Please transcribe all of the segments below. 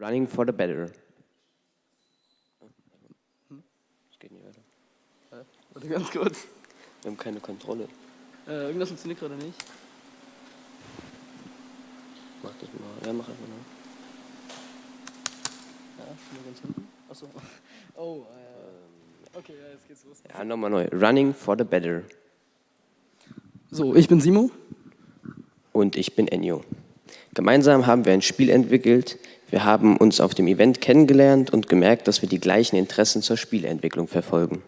Running for the better. Das geht nicht weiter. Warte ganz kurz. Wir haben keine Kontrolle. Äh, irgendwas funktioniert gerade nicht. Mach das mal. Ja, mach einfach mal. Ja, nur ganz hinten. Achso. Oh, äh, okay, ja, jetzt geht's los. Ja, nochmal neu. Running for the better. So, ich bin Simo. Und ich bin Enyo. Gemeinsam haben wir ein Spiel entwickelt. Wir haben uns auf dem Event kennengelernt und gemerkt, dass wir die gleichen Interessen zur Spieleentwicklung verfolgen.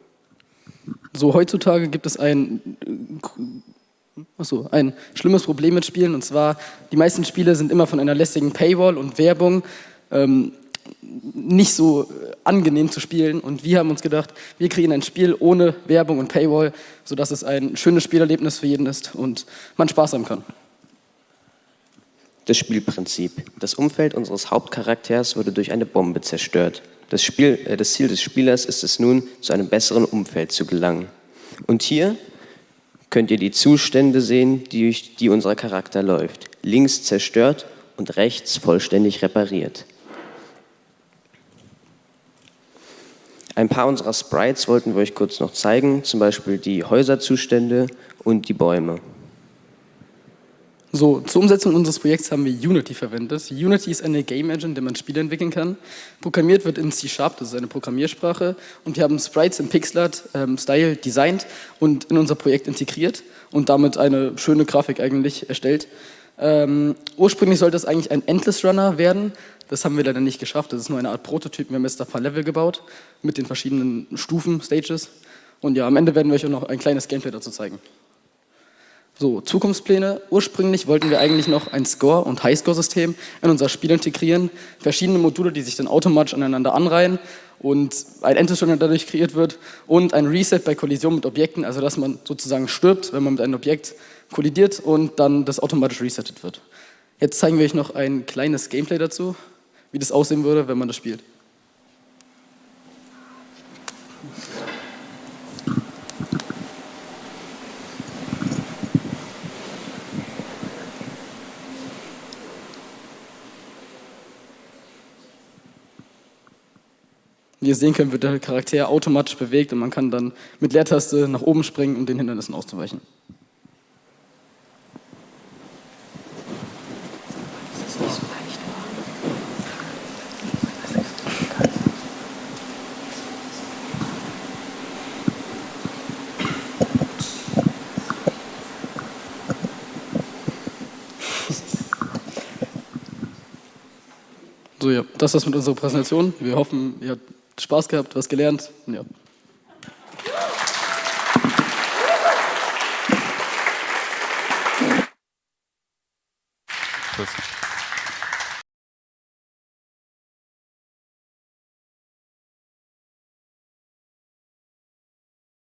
So, heutzutage gibt es ein, achso, ein schlimmes Problem mit Spielen und zwar, die meisten Spiele sind immer von einer lästigen Paywall und Werbung ähm, nicht so äh, angenehm zu spielen und wir haben uns gedacht, wir kriegen ein Spiel ohne Werbung und Paywall, sodass es ein schönes Spielerlebnis für jeden ist und man Spaß haben kann. Das Spielprinzip. Das Umfeld unseres Hauptcharakters wurde durch eine Bombe zerstört. Das, Spiel, äh, das Ziel des Spielers ist es nun, zu einem besseren Umfeld zu gelangen. Und hier könnt ihr die Zustände sehen, die, durch die unser Charakter läuft. Links zerstört und rechts vollständig repariert. Ein paar unserer Sprites wollten wir euch kurz noch zeigen, zum Beispiel die Häuserzustände und die Bäume. So, zur Umsetzung unseres Projekts haben wir Unity verwendet. Unity ist eine Game Engine, in der man Spiele entwickeln kann. Programmiert wird in C-Sharp, das ist eine Programmiersprache. Und wir haben Sprites im Pixelart-Style ähm, designt und in unser Projekt integriert und damit eine schöne Grafik eigentlich erstellt. Ähm, ursprünglich sollte es eigentlich ein Endless Runner werden. Das haben wir leider nicht geschafft. Das ist nur eine Art Prototyp. Wir haben jetzt ein paar Level gebaut mit den verschiedenen Stufen, Stages. Und ja, am Ende werden wir euch auch noch ein kleines Gameplay dazu zeigen. So, Zukunftspläne. Ursprünglich wollten wir eigentlich noch ein Score- und Highscore-System in unser Spiel integrieren. Verschiedene Module, die sich dann automatisch aneinander anreihen und ein Endzustand dadurch kreiert wird und ein Reset bei Kollision mit Objekten, also dass man sozusagen stirbt, wenn man mit einem Objekt kollidiert und dann das automatisch resettet wird. Jetzt zeigen wir euch noch ein kleines Gameplay dazu, wie das aussehen würde, wenn man das spielt. Wie ihr sehen könnt, wird der Charakter automatisch bewegt und man kann dann mit Leertaste nach oben springen, um den Hindernissen auszuweichen. So, ja, das war's mit unserer Präsentation. Wir hoffen, ihr habt Spaß gehabt, was gelernt. Ja. Tschüss.